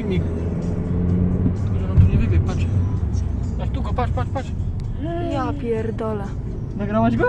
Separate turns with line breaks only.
Filmik. Tylko, że nam tu nie wybiegł, patrz. Patrz, tu go, patrz, patrz, patrz.
Ja pierdolę.
Nagrałaś go?